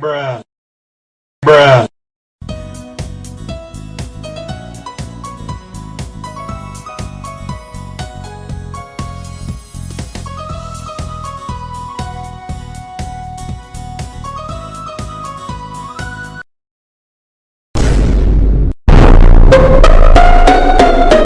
bruh.